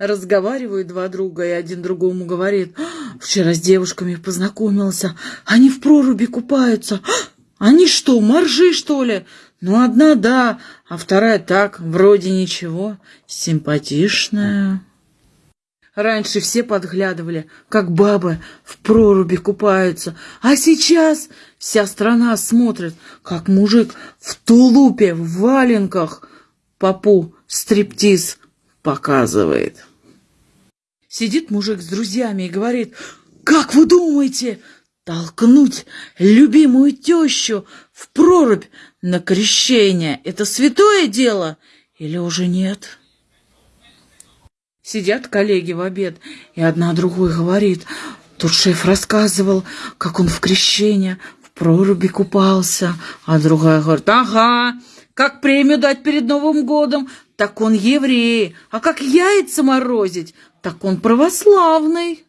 Разговаривают два друга, и один другому говорит, «Вчера с девушками познакомился, они в проруби купаются. Они что, моржи, что ли? Ну, одна да, а вторая так, вроде ничего, симпатичная». Раньше все подглядывали, как бабы в проруби купаются, а сейчас вся страна смотрит, как мужик в тулупе, в валенках попу стриптиз показывает. Сидит мужик с друзьями и говорит, «Как вы думаете, толкнуть любимую тещу в прорубь на крещение – это святое дело или уже нет?» Сидят коллеги в обед, и одна другой говорит, Тут шеф рассказывал, как он в крещение в проруби купался, а другая говорит, ага, как премию дать перед Новым годом, так он еврей, а как яйца морозить, так он православный.